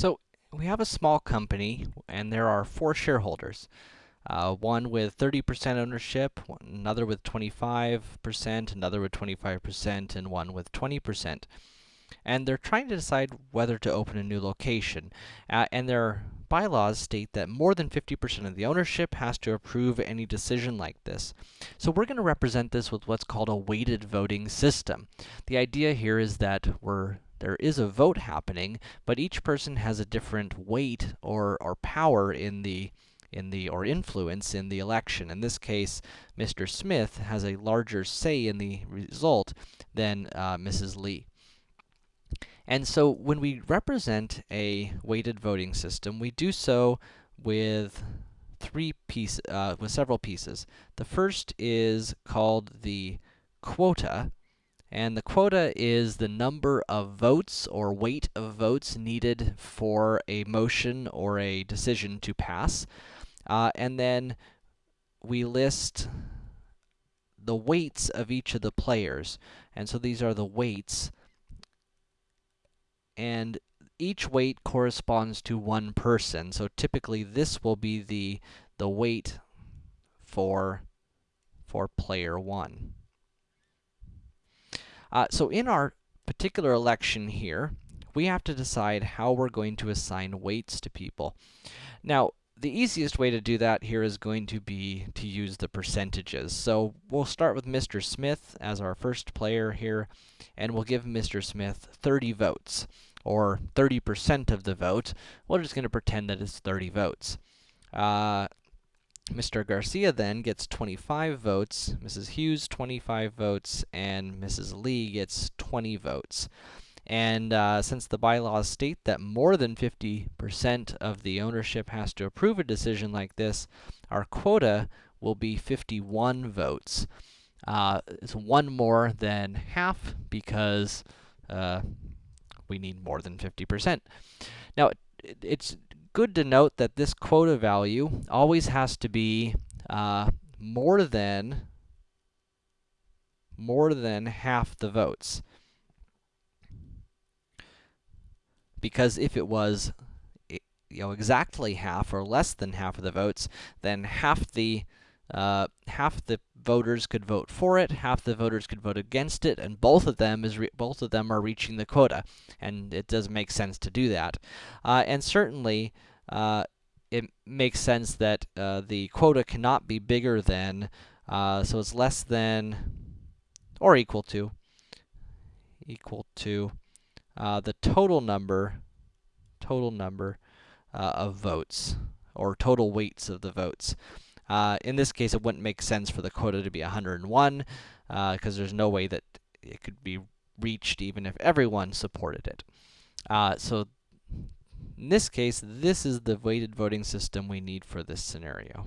So, we have a small company, and there are four shareholders. Uh, one with 30% ownership, another with 25%, another with 25%, and one with 20%. And they're trying to decide whether to open a new location. Uh, and their bylaws state that more than 50% of the ownership has to approve any decision like this. So we're going to represent this with what's called a weighted voting system. The idea here is that we're there is a vote happening, but each person has a different weight or, or power in the in the or influence in the election. In this case, Mr. Smith has a larger say in the result than uh, Mrs. Lee. And so when we represent a weighted voting system, we do so with three piece uh, with several pieces. The first is called the quota, and the quota is the number of votes or weight of votes needed for a motion or a decision to pass. Uh, and then we list the weights of each of the players. And so these are the weights. And each weight corresponds to one person. So typically this will be the, the weight for, for player 1. Uh, so in our particular election here, we have to decide how we're going to assign weights to people. Now, the easiest way to do that here is going to be to use the percentages. So we'll start with Mr. Smith as our first player here, and we'll give Mr. Smith 30 votes, or 30% of the vote. We're just going to pretend that it's 30 votes. Uh, Mr. Garcia then gets 25 votes, Mrs. Hughes 25 votes, and Mrs. Lee gets 20 votes. And uh, since the bylaws state that more than 50% of the ownership has to approve a decision like this, our quota will be 51 votes. Uh, it's one more than half because uh, we need more than 50%. Now, it, it's good to note that this quota value always has to be uh, more than more than half the votes. Because if it was you know, exactly half or less than half of the votes, then half the uh, half the voters could vote for it, half the voters could vote against it, and both of them is both of them are reaching the quota, and it does make sense to do that. Uh, and certainly, uh, it makes sense that uh, the quota cannot be bigger than, uh, so it's less than or equal to equal to uh, the total number total number of votes or total weights of the votes. Uh, in this case, it wouldn't make sense for the quota to be 101, because uh, there's no way that it could be reached even if everyone supported it. Uh, so in this case, this is the weighted voting system we need for this scenario.